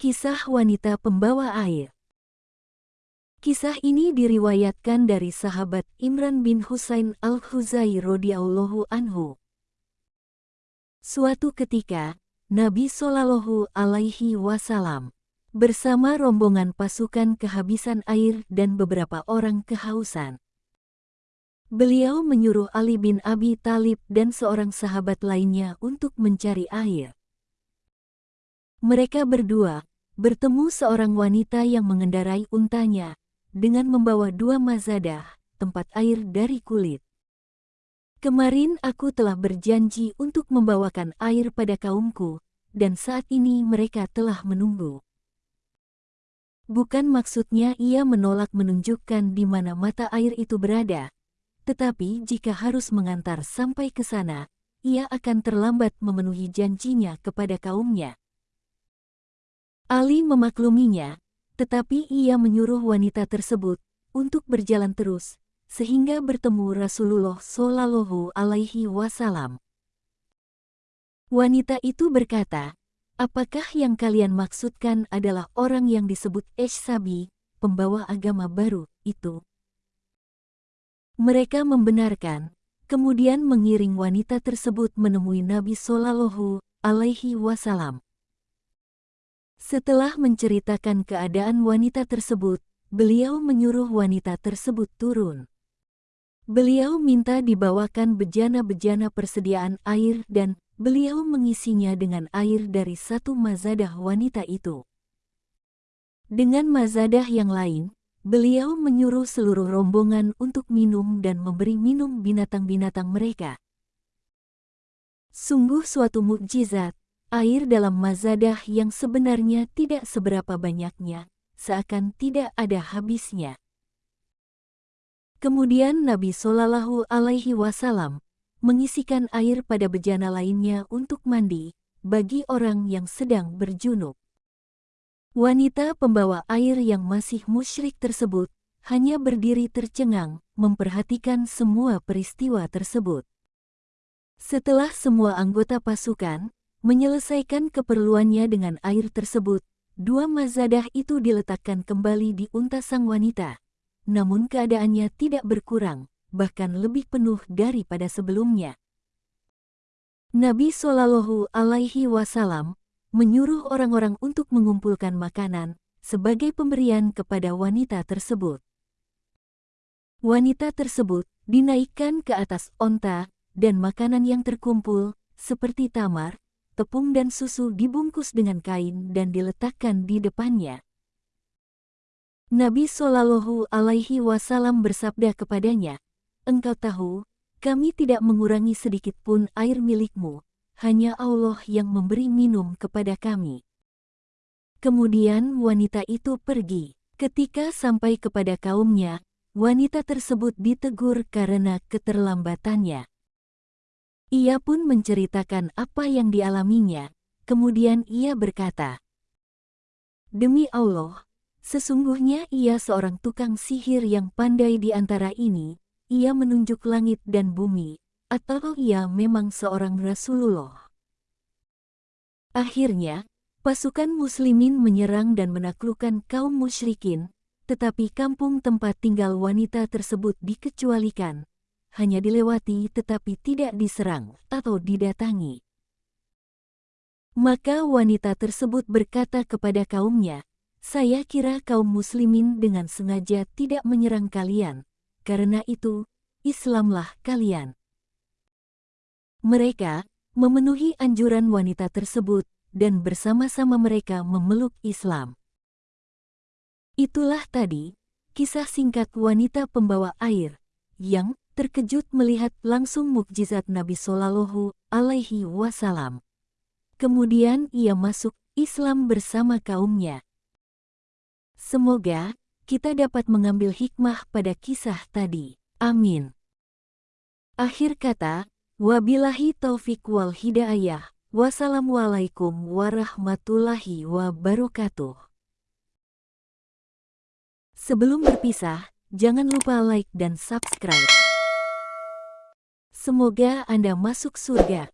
Kisah wanita pembawa air Kisah ini diriwayatkan dari sahabat Imran bin Husain al-Khuzai radhiyallahu anhu. Suatu ketika, Nabi Shallallahu alaihi wasallam bersama rombongan pasukan kehabisan air dan beberapa orang kehausan. Beliau menyuruh Ali bin Abi Talib dan seorang sahabat lainnya untuk mencari air. Mereka berdua bertemu seorang wanita yang mengendarai untanya dengan membawa dua mazadah, tempat air dari kulit. Kemarin aku telah berjanji untuk membawakan air pada kaumku, dan saat ini mereka telah menunggu. Bukan maksudnya ia menolak menunjukkan di mana mata air itu berada, tetapi jika harus mengantar sampai ke sana, ia akan terlambat memenuhi janjinya kepada kaumnya. Ali memakluminya, tetapi ia menyuruh wanita tersebut untuk berjalan terus, sehingga bertemu Rasulullah Shallallahu Alaihi Wasallam. Wanita itu berkata, apakah yang kalian maksudkan adalah orang yang disebut Sabi, pembawa agama baru, itu? Mereka membenarkan, kemudian mengiring wanita tersebut menemui Nabi Shallallahu Alaihi Wasallam. Setelah menceritakan keadaan wanita tersebut, beliau menyuruh wanita tersebut turun. Beliau minta dibawakan bejana-bejana persediaan air dan beliau mengisinya dengan air dari satu mazadah wanita itu. Dengan mazadah yang lain, beliau menyuruh seluruh rombongan untuk minum dan memberi minum binatang-binatang mereka. Sungguh suatu mukjizat, Air dalam mazadah yang sebenarnya tidak seberapa banyaknya, seakan tidak ada habisnya. Kemudian Nabi Shallallahu Alaihi Wasallam mengisikan air pada bejana lainnya untuk mandi bagi orang yang sedang berjunub. Wanita pembawa air yang masih musyrik tersebut hanya berdiri tercengang memperhatikan semua peristiwa tersebut. Setelah semua anggota pasukan, Menyelesaikan keperluannya dengan air tersebut, dua mazadah itu diletakkan kembali di unta sang wanita. Namun keadaannya tidak berkurang, bahkan lebih penuh daripada sebelumnya. Nabi Shallallahu Alaihi Wasallam menyuruh orang-orang untuk mengumpulkan makanan sebagai pemberian kepada wanita tersebut. Wanita tersebut dinaikkan ke atas onta dan makanan yang terkumpul seperti tamar, tepung dan susu dibungkus dengan kain dan diletakkan di depannya. Nabi Shallallahu Alaihi Wasallam bersabda kepadanya, Engkau tahu, kami tidak mengurangi sedikit pun air milikmu, hanya Allah yang memberi minum kepada kami. Kemudian wanita itu pergi. Ketika sampai kepada kaumnya, wanita tersebut ditegur karena keterlambatannya. Ia pun menceritakan apa yang dialaminya, kemudian ia berkata, Demi Allah, sesungguhnya ia seorang tukang sihir yang pandai di antara ini, ia menunjuk langit dan bumi, atau ia memang seorang Rasulullah. Akhirnya, pasukan muslimin menyerang dan menaklukkan kaum musyrikin, tetapi kampung tempat tinggal wanita tersebut dikecualikan, hanya dilewati tetapi tidak diserang atau didatangi. Maka wanita tersebut berkata kepada kaumnya, saya kira kaum muslimin dengan sengaja tidak menyerang kalian, karena itu, Islamlah kalian. Mereka memenuhi anjuran wanita tersebut dan bersama-sama mereka memeluk Islam. Itulah tadi, kisah singkat wanita pembawa air, yang terkejut melihat langsung mukjizat Nabi Shallallahu Alaihi Wasallam. Kemudian ia masuk Islam bersama kaumnya. Semoga kita dapat mengambil hikmah pada kisah tadi. Amin. Akhir kata, wabillahi taufik wal hidayah. Wassalamualaikum warahmatullahi wabarakatuh. Sebelum berpisah, jangan lupa like dan subscribe. Semoga Anda masuk surga.